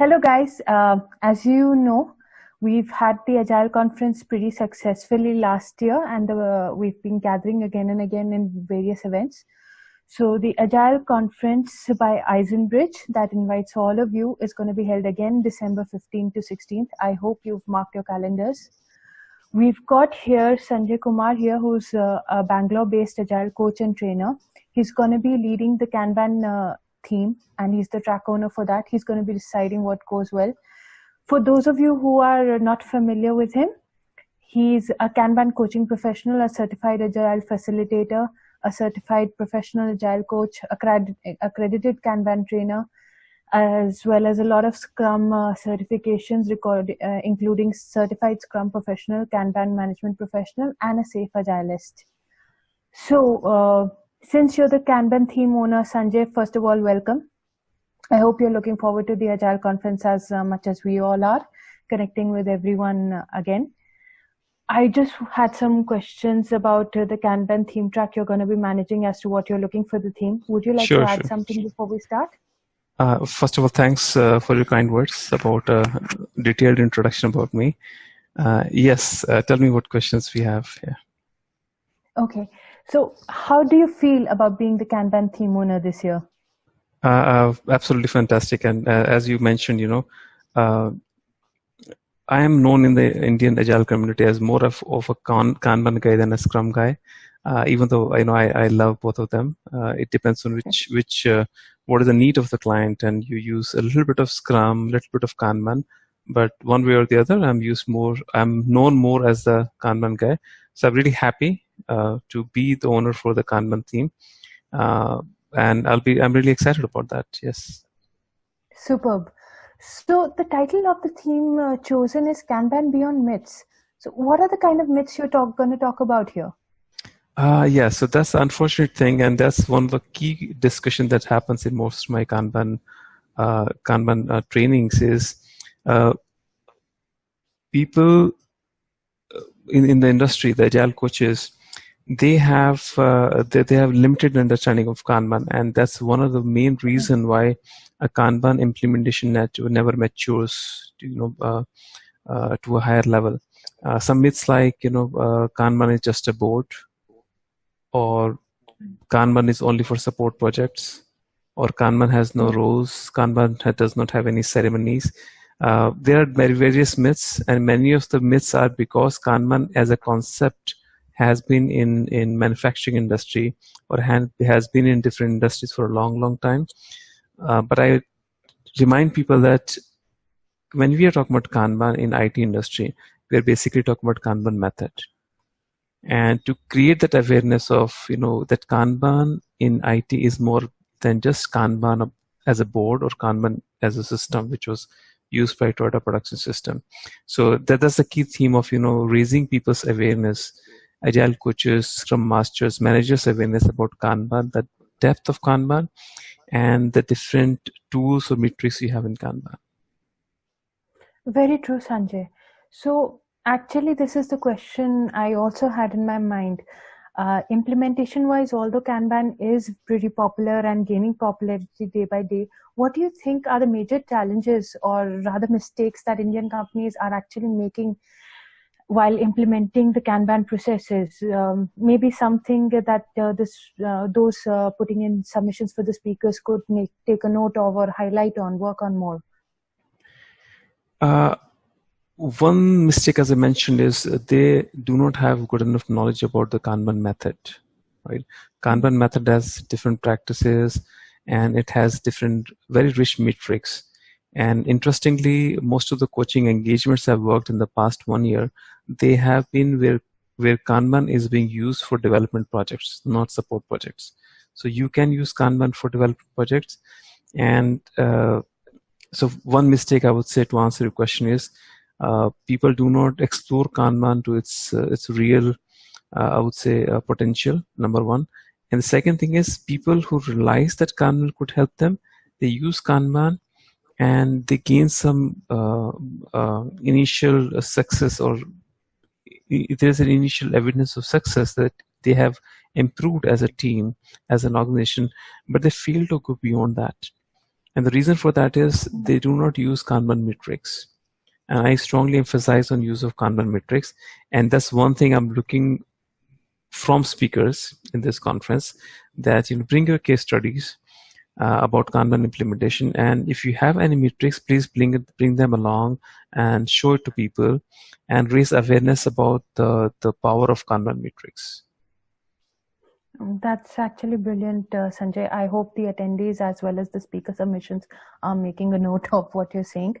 Hello, guys. Uh, as you know, we've had the Agile conference pretty successfully last year, and uh, we've been gathering again and again in various events. So, the Agile conference by Eisenbridge that invites all of you is going to be held again December 15th to 16th. I hope you've marked your calendars. We've got here Sanjay Kumar here, who's uh, a Bangalore-based Agile coach and trainer. He's going to be leading the Kanban uh, theme and he's the track owner for that. He's going to be deciding what goes well. For those of you who are not familiar with him, he's a Kanban coaching professional, a certified agile facilitator, a certified professional agile coach, accredited, accredited Kanban trainer, as well as a lot of Scrum uh, certifications, record, uh, including certified Scrum professional, Kanban management professional, and a SAFe agilist. So, uh, since you're the Kanban theme owner, Sanjay, first of all, welcome. I hope you're looking forward to the Agile conference as uh, much as we all are, connecting with everyone uh, again. I just had some questions about uh, the Kanban theme track you're going to be managing as to what you're looking for the theme. Would you like sure, to add sure. something before we start? Uh, first of all, thanks uh, for your kind words about a uh, detailed introduction about me. yes, tell me what questions we have here. Okay. So, how do you feel about being the Kanban theme owner this year? Uh, uh, absolutely fantastic. And uh, as you mentioned, you know, uh, I am known in the Indian Agile community as more of, of a Kanban guy than a Scrum guy. Uh, even though I know I, I love both of them, uh, it depends on which which what is the need of the client, and you use a little bit of Scrum, a little bit of Kanban. But one way or the other, I'm used more. I'm known more as the Kanban guy. So I'm really happy to be the owner for the Kanban theme. Uh, and I'll be, I'm really excited about that. Yes. Superb. So the title of the theme uh, chosen is Kanban Beyond Myths. So what are the kind of myths you're talk, going to talk about here? Uh, yeah, so that's the unfortunate thing, and that's one of the key discussion that happens in most of my Kanban uh, Kanban uh, trainings is uh, people in, in the industry, the agile coaches, they have uh, they, they have limited understanding of Kanban, and that's one of the main reason why a Kanban implementation never matures, to, you know, uh, uh, to a higher level. Uh, some myths like you know uh, Kanban is just a board, or Kanban is only for support projects, or Kanban has no roles. Kanban does not have any ceremonies. Uh, there are various myths, and many of the myths are because Kanban as a concept has been in in manufacturing industry or has been in different industries for a long long time. Uh, but i remind people that when we are talking about kanban in IT industry we are basically talking about kanban method. And to create that awareness of you know that kanban in IT is more than just kanban as a board or kanban as a system which was used by Toyota production system. So that, that's the key theme of you know raising people's awareness agile coaches, scrum masters, managers awareness about Kanban, the depth of Kanban, and the different tools or metrics you have in Kanban. Very true, Sanjay. So, actually, this is the question I also had in my mind. Uh, implementation wise, although Kanban is pretty popular and gaining popularity day by day, what do you think are the major challenges or rather mistakes that Indian companies are actually making while implementing the Kanban processes. Um, maybe something that uh, this uh, those uh, putting in submissions for the speakers could make, take a note of or highlight on, work on more. Uh, one mistake, as I mentioned, is they do not have good enough knowledge about the Kanban method. Right, Kanban method has different practices, and it has different, very rich metrics and interestingly, most of the coaching engagements I've worked in the past one year, they have been where, where Kanban is being used for development projects, not support projects. So you can use Kanban for development projects. And uh, so one mistake I would say to answer your question is uh, people do not explore Kanban to its, uh, its real, uh, I would say, uh, potential, number one. And the second thing is people who realize that Kanban could help them, they use Kanban and they gain some uh, uh, initial success or there's an initial evidence of success that they have improved as a team as an organization but they fail to go beyond that And the reason for that is they do not use Kanban metrics. And I strongly emphasize on use of Kanban metrics. And that's one thing I'm looking from speakers in this conference that you know, bring your case studies uh, about Kanban implementation. And if you have any metrics, please bring it, bring them along and show it to people and raise awareness about the, the power of Kanban metrics. That's actually brilliant, uh, Sanjay. I hope the attendees as well as the speaker submissions are making a note of what you're saying.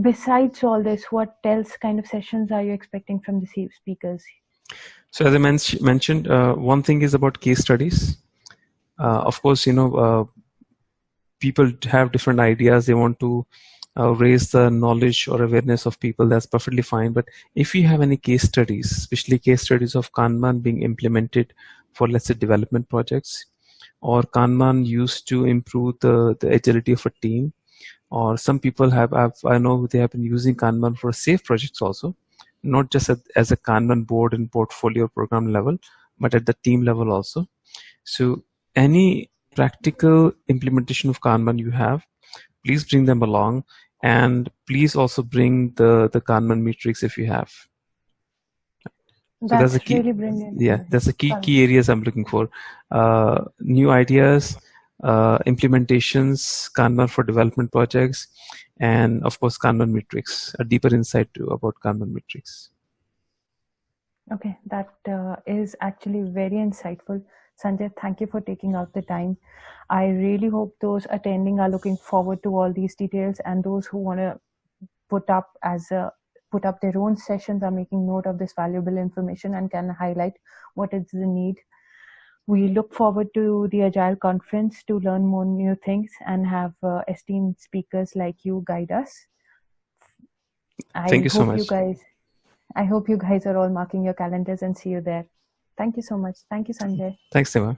Besides all this, what else kind of sessions are you expecting from the speakers? So as I men mentioned, uh, one thing is about case studies. Uh, of course, you know, uh, people have different ideas. They want to uh, raise the knowledge or awareness of people. That's perfectly fine. But if you have any case studies, especially case studies of Kanban being implemented for, let's say, development projects, or Kanban used to improve the, the agility of a team, or some people have, have, I know they have been using Kanban for SAFe projects also, not just as a Kanban board and portfolio program level, but at the team level also. So any practical implementation of Kanban you have, please bring them along and please also bring the, the Kanban metrics if you have. That's, so that's a key, really brilliant. Yeah, that's the key key areas I'm looking for. Uh, new ideas, uh, implementations, Kanban for development projects, and of course Kanban metrics. A deeper insight to about Kanban metrics. Okay, that uh, is actually very insightful. Sanjay, thank you for taking out the time. I really hope those attending are looking forward to all these details and those who want to put up as a put up their own sessions are making note of this valuable information and can highlight what is the need. We look forward to the Agile conference to learn more new things and have uh, esteemed speakers like you guide us. I Thank you so much. You guys, I hope you guys are all marking your calendars and see you there. Thank you so much. Thank you, Sanjay. Thanks, Tima.